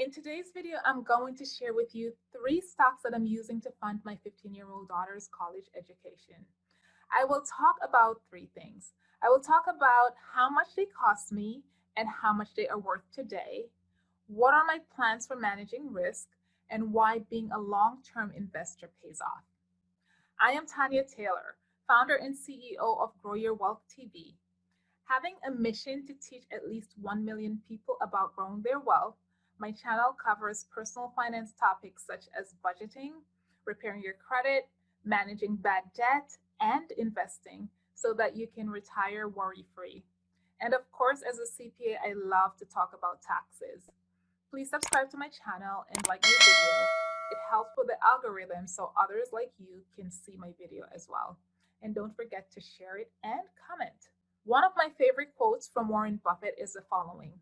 In today's video, I'm going to share with you three stocks that I'm using to fund my 15-year-old daughter's college education. I will talk about three things. I will talk about how much they cost me and how much they are worth today, what are my plans for managing risk, and why being a long-term investor pays off. I am Tanya Taylor, founder and CEO of Grow Your Wealth TV. Having a mission to teach at least 1 million people about growing their wealth, my channel covers personal finance topics such as budgeting, repairing your credit, managing bad debt, and investing so that you can retire worry-free. And of course, as a CPA, I love to talk about taxes. Please subscribe to my channel and like my video. It helps with the algorithm so others like you can see my video as well. And don't forget to share it and comment. One of my favorite quotes from Warren Buffett is the following.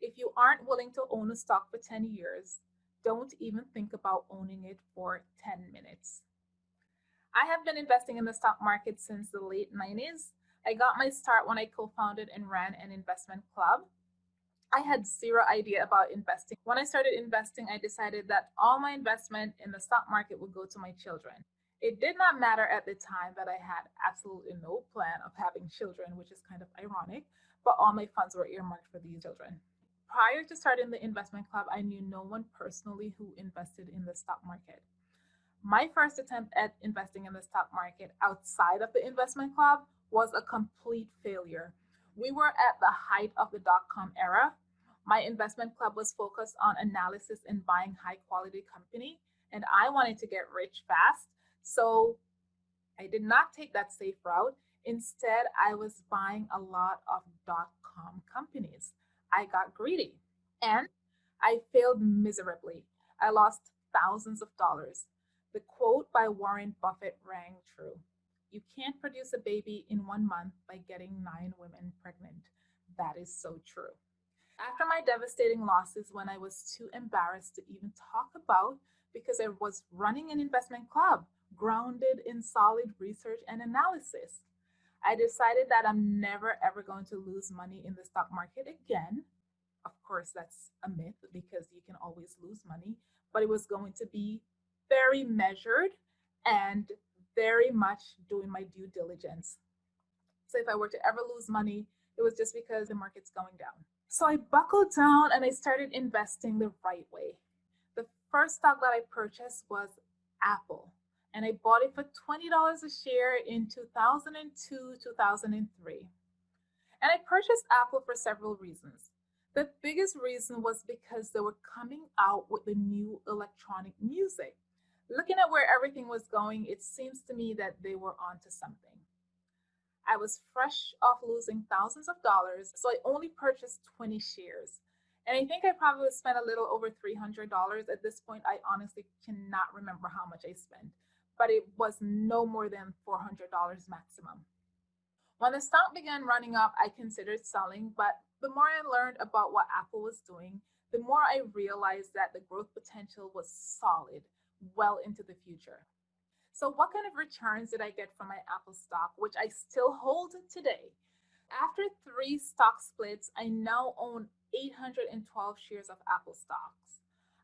If you aren't willing to own a stock for 10 years, don't even think about owning it for 10 minutes. I have been investing in the stock market since the late 90s. I got my start when I co-founded and ran an investment club. I had zero idea about investing. When I started investing, I decided that all my investment in the stock market would go to my children. It did not matter at the time that I had absolutely no plan of having children, which is kind of ironic, but all my funds were earmarked for these children prior to starting the investment club, I knew no one personally who invested in the stock market. My first attempt at investing in the stock market outside of the investment club was a complete failure. We were at the height of the dot com era. My investment club was focused on analysis and buying high quality company, and I wanted to get rich fast. So I did not take that safe route. Instead, I was buying a lot of dot com companies. I got greedy and I failed miserably. I lost thousands of dollars. The quote by Warren Buffett rang true. You can't produce a baby in one month by getting nine women pregnant. That is so true. After my devastating losses, when I was too embarrassed to even talk about because I was running an investment club grounded in solid research and analysis, I decided that I'm never ever going to lose money in the stock market again. Of course, that's a myth because you can always lose money, but it was going to be very measured and very much doing my due diligence. So if I were to ever lose money, it was just because the market's going down. So I buckled down and I started investing the right way. The first stock that I purchased was Apple and I bought it for $20 a share in 2002, 2003. And I purchased Apple for several reasons. The biggest reason was because they were coming out with the new electronic music. Looking at where everything was going, it seems to me that they were onto something. I was fresh off losing thousands of dollars, so I only purchased 20 shares. And I think I probably spent a little over $300 at this point. I honestly cannot remember how much I spent but it was no more than $400 maximum. When the stock began running up, I considered selling, but the more I learned about what Apple was doing, the more I realized that the growth potential was solid well into the future. So what kind of returns did I get from my Apple stock, which I still hold today? After three stock splits, I now own 812 shares of Apple stock.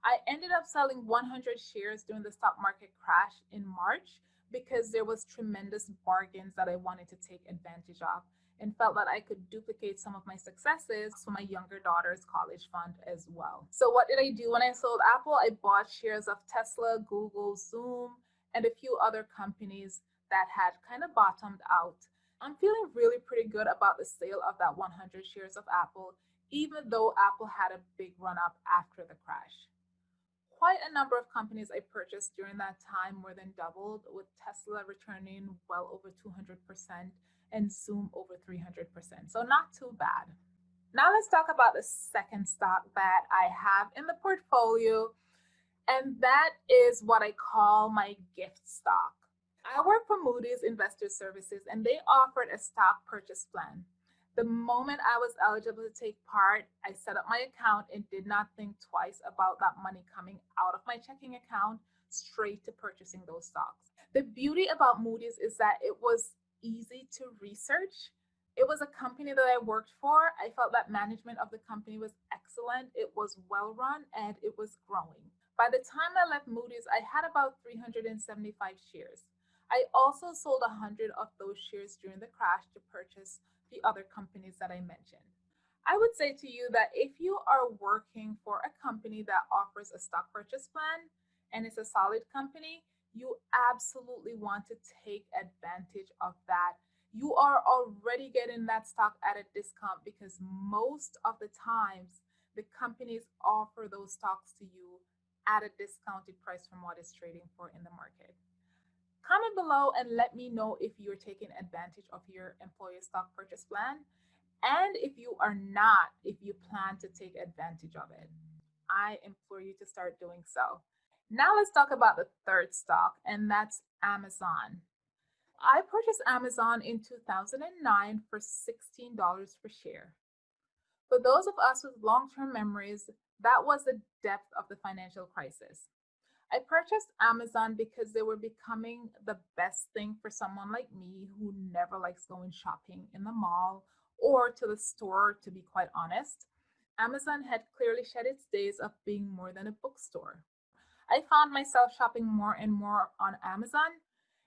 I ended up selling 100 shares during the stock market crash in March because there was tremendous bargains that I wanted to take advantage of and felt that I could duplicate some of my successes for my younger daughter's college fund as well. So what did I do when I sold Apple? I bought shares of Tesla, Google, Zoom, and a few other companies that had kind of bottomed out. I'm feeling really pretty good about the sale of that 100 shares of Apple, even though Apple had a big run up after the crash quite a number of companies I purchased during that time more than doubled, with Tesla returning well over 200% and Zoom over 300%. So not too bad. Now let's talk about the second stock that I have in the portfolio, and that is what I call my gift stock. I work for Moody's Investor Services, and they offered a stock purchase plan. The moment I was eligible to take part, I set up my account and did not think twice about that money coming out of my checking account straight to purchasing those stocks. The beauty about Moody's is that it was easy to research It was a company that I worked for. I felt that management of the company was excellent. It was well run and it was growing. By the time I left Moody's, I had about 375 shares. I also sold 100 of those shares during the crash to purchase the other companies that I mentioned. I would say to you that if you are working for a company that offers a stock purchase plan and it's a solid company, you absolutely want to take advantage of that. You are already getting that stock at a discount because most of the times the companies offer those stocks to you at a discounted price from what is trading for in the market. Comment below and let me know if you're taking advantage of your employer stock purchase plan. And if you are not, if you plan to take advantage of it, I implore you to start doing so. Now let's talk about the third stock, and that's Amazon. I purchased Amazon in 2009 for $16 per share. For those of us with long-term memories, that was the depth of the financial crisis. I purchased Amazon because they were becoming the best thing for someone like me who never likes going shopping in the mall or to the store, to be quite honest. Amazon had clearly shed its days of being more than a bookstore. I found myself shopping more and more on Amazon,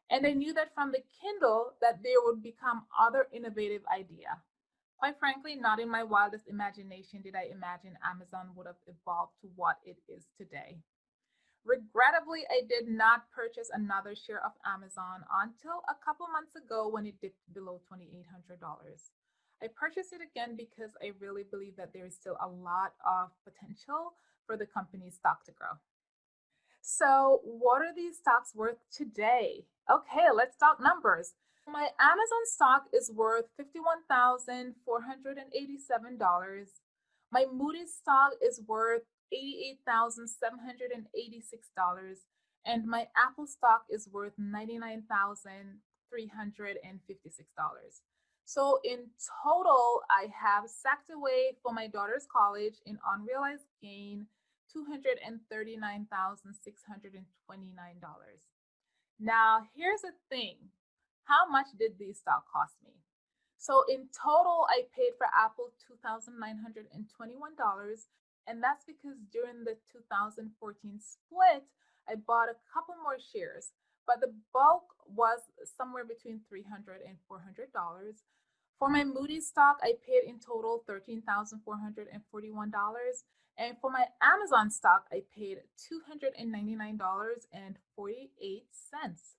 and I knew that from the Kindle that there would become other innovative idea. Quite frankly, not in my wildest imagination did I imagine Amazon would have evolved to what it is today. Regrettably, I did not purchase another share of Amazon until a couple months ago when it dipped below $2,800. I purchased it again because I really believe that there is still a lot of potential for the company's stock to grow. So what are these stocks worth today? Okay, let's talk numbers. My Amazon stock is worth $51,487. My Moody's stock is worth $88,786 and my Apple stock is worth $99,356. So in total, I have sacked away for my daughter's college in unrealized gain $239,629. Now, here's the thing. How much did these stock cost me? So in total, I paid for Apple $2,921 and that's because during the 2014 split, I bought a couple more shares, but the bulk was somewhere between $300 and $400. For my Moody's stock, I paid in total $13,441. And for my Amazon stock, I paid $299.48.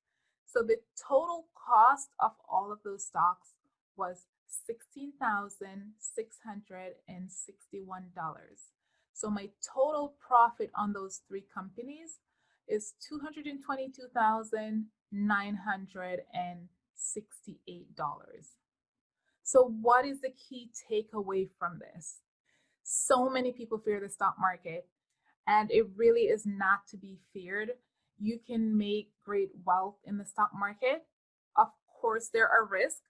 So the total cost of all of those stocks was $16,661. So my total profit on those three companies is $222,968. So what is the key takeaway from this? So many people fear the stock market and it really is not to be feared. You can make great wealth in the stock market. Of course, there are risks,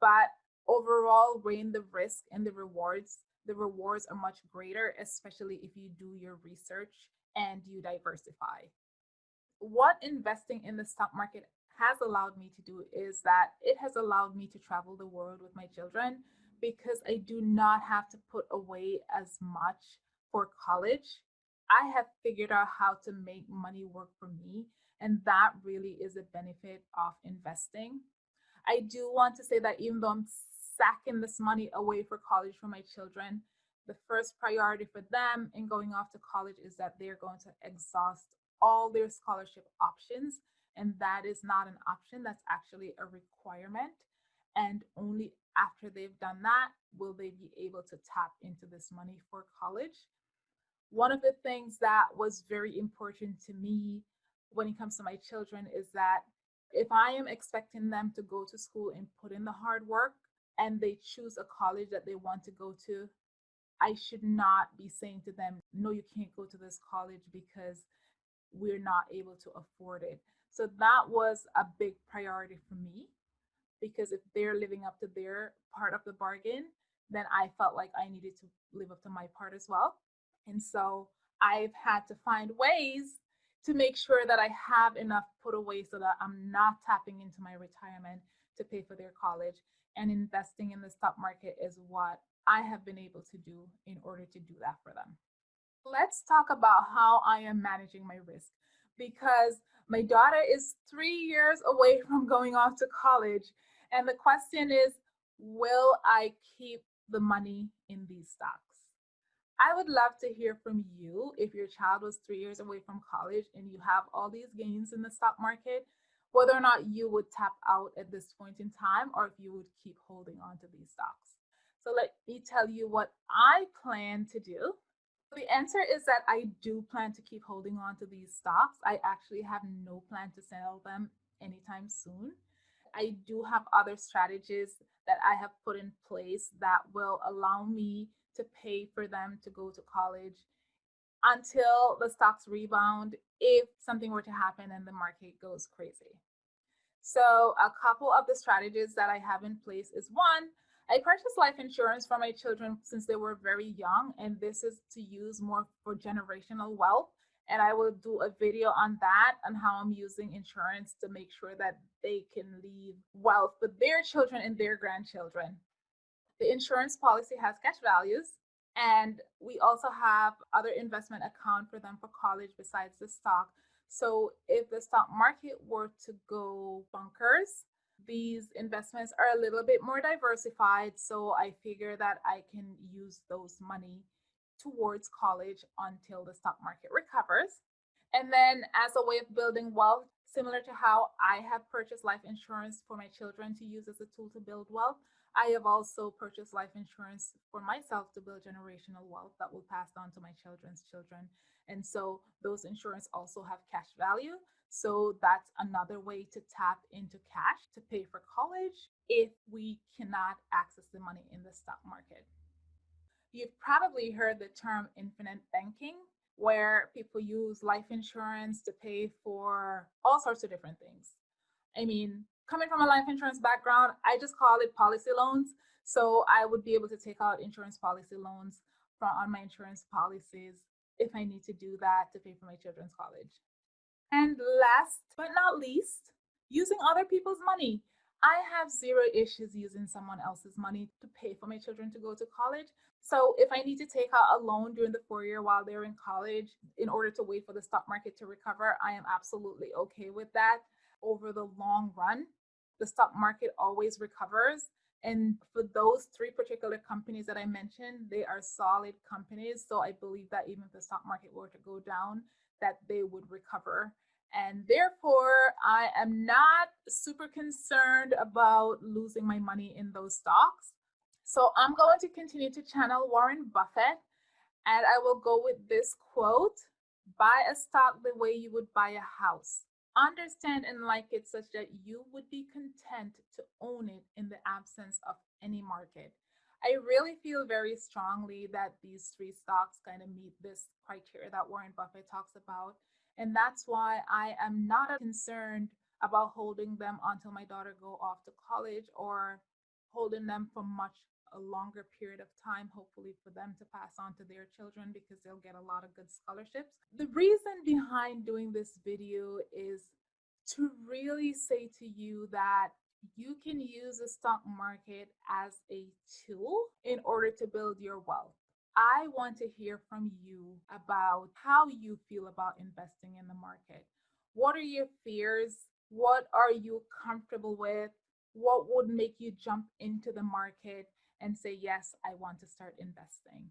but overall weighing the risk and the rewards the rewards are much greater, especially if you do your research and you diversify. What investing in the stock market has allowed me to do is that it has allowed me to travel the world with my children because I do not have to put away as much for college. I have figured out how to make money work for me, and that really is a benefit of investing. I do want to say that even though I'm sacking this money away for college for my children, the first priority for them in going off to college is that they're going to exhaust all their scholarship options. And that is not an option, that's actually a requirement. And only after they've done that will they be able to tap into this money for college. One of the things that was very important to me when it comes to my children is that if I am expecting them to go to school and put in the hard work, and they choose a college that they want to go to, I should not be saying to them, no, you can't go to this college because we're not able to afford it. So that was a big priority for me because if they're living up to their part of the bargain, then I felt like I needed to live up to my part as well. And so I've had to find ways to make sure that I have enough put away so that I'm not tapping into my retirement to pay for their college. And investing in the stock market is what I have been able to do in order to do that for them. Let's talk about how I am managing my risk because my daughter is three years away from going off to college. And the question is, will I keep the money in these stocks? I would love to hear from you if your child was three years away from college and you have all these gains in the stock market, whether or not you would tap out at this point in time or if you would keep holding on to these stocks. So let me tell you what I plan to do. The answer is that I do plan to keep holding on to these stocks. I actually have no plan to sell them anytime soon. I do have other strategies that I have put in place that will allow me to pay for them to go to college until the stocks rebound if something were to happen and the market goes crazy. So a couple of the strategies that I have in place is one, I purchased life insurance for my children since they were very young, and this is to use more for generational wealth. And I will do a video on that and how I'm using insurance to make sure that they can leave wealth for their children and their grandchildren. The insurance policy has cash values, and we also have other investment account for them for college besides the stock. So if the stock market were to go bunkers, these investments are a little bit more diversified. So I figure that I can use those money towards college until the stock market recovers. And then as a way of building wealth, similar to how I have purchased life insurance for my children to use as a tool to build wealth, I have also purchased life insurance for myself to build generational wealth that will pass on to my children's children. And so those insurance also have cash value. So that's another way to tap into cash to pay for college if we cannot access the money in the stock market. You've probably heard the term infinite banking, where people use life insurance to pay for all sorts of different things. I mean, coming from a life insurance background, I just call it policy loans. So I would be able to take out insurance policy loans from on my insurance policies if I need to do that to pay for my children's college. And last but not least, using other people's money. I have zero issues using someone else's money to pay for my children to go to college. So if I need to take out a loan during the four year while they're in college in order to wait for the stock market to recover, I am absolutely okay with that over the long run the stock market always recovers. And for those three particular companies that I mentioned, they are solid companies. So I believe that even if the stock market were to go down, that they would recover. And therefore, I am not super concerned about losing my money in those stocks. So I'm going to continue to channel Warren Buffett. And I will go with this quote buy a stock the way you would buy a house understand and like it such that you would be content to own it in the absence of any market. I really feel very strongly that these three stocks kind of meet this criteria that Warren Buffett talks about. And that's why I am not concerned about holding them until my daughter go off to college or holding them for much a longer period of time, hopefully for them to pass on to their children because they'll get a lot of good scholarships. The reason behind doing this video is to really say to you that you can use the stock market as a tool in order to build your wealth. I want to hear from you about how you feel about investing in the market. What are your fears? What are you comfortable with? What would make you jump into the market? And say, Yes, I want to start investing.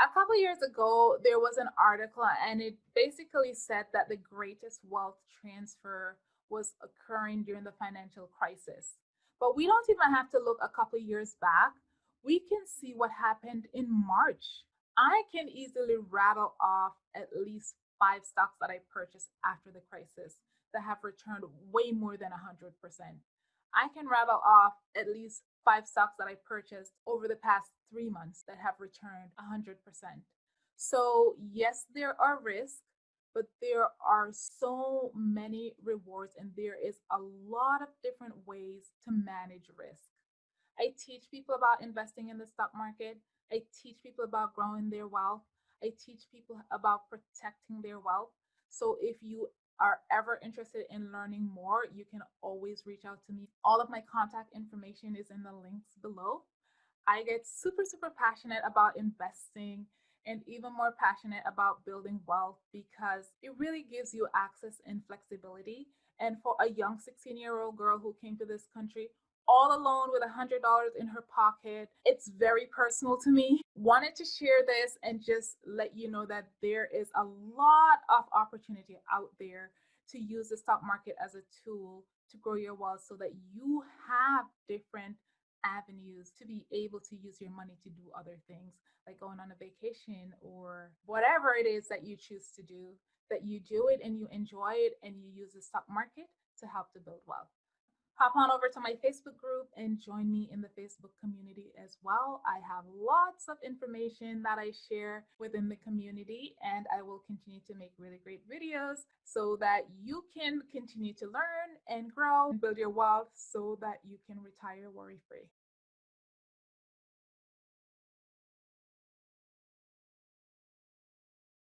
A couple years ago, there was an article, and it basically said that the greatest wealth transfer was occurring during the financial crisis. But we don't even have to look a couple years back. We can see what happened in March. I can easily rattle off at least five stocks that I purchased after the crisis that have returned way more than 100%. I can rattle off at least five stocks that I purchased over the past three months that have returned 100%. So, yes, there are risks, but there are so many rewards, and there is a lot of different ways to manage risk. I teach people about investing in the stock market. I teach people about growing their wealth. I teach people about protecting their wealth. So if you are ever interested in learning more, you can always reach out to me. All of my contact information is in the links below. I get super, super passionate about investing and even more passionate about building wealth because it really gives you access and flexibility. And for a young 16 year old girl who came to this country all alone with a $100 in her pocket, it's very personal to me. Wanted to share this and just let you know that there is a lot of opportunity out there to use the stock market as a tool to grow your wealth so that you have different avenues to be able to use your money to do other things like going on a vacation or whatever it is that you choose to do that you do it and you enjoy it and you use the stock market to help to build wealth hop on over to my Facebook group and join me in the Facebook community as well. I have lots of information that I share within the community, and I will continue to make really great videos so that you can continue to learn and grow and build your wealth so that you can retire worry free.